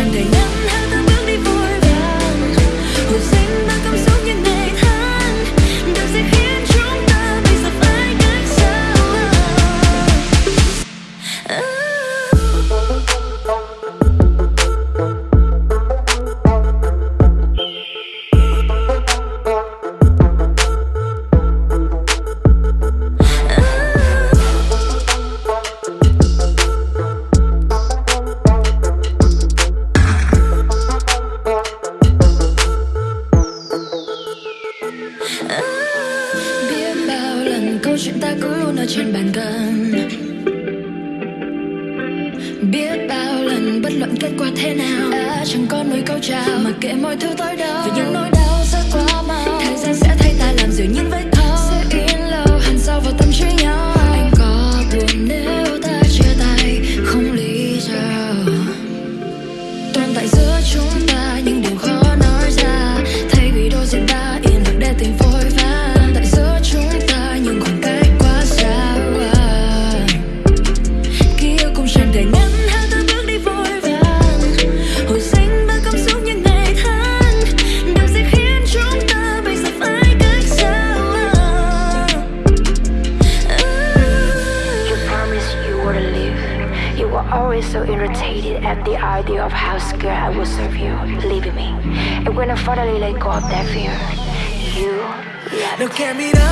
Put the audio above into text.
Ending. chuyện ta cứ nói trên bàn cân Biết bao lần bất luận kết quả thế nào à, Chẳng có nói câu chào Mà kệ mọi thứ tới đâu Vì những nỗi đau You were always so irritated at the idea of how scared I was of you leaving me. And when I finally let go of that fear, you left. Look at me now.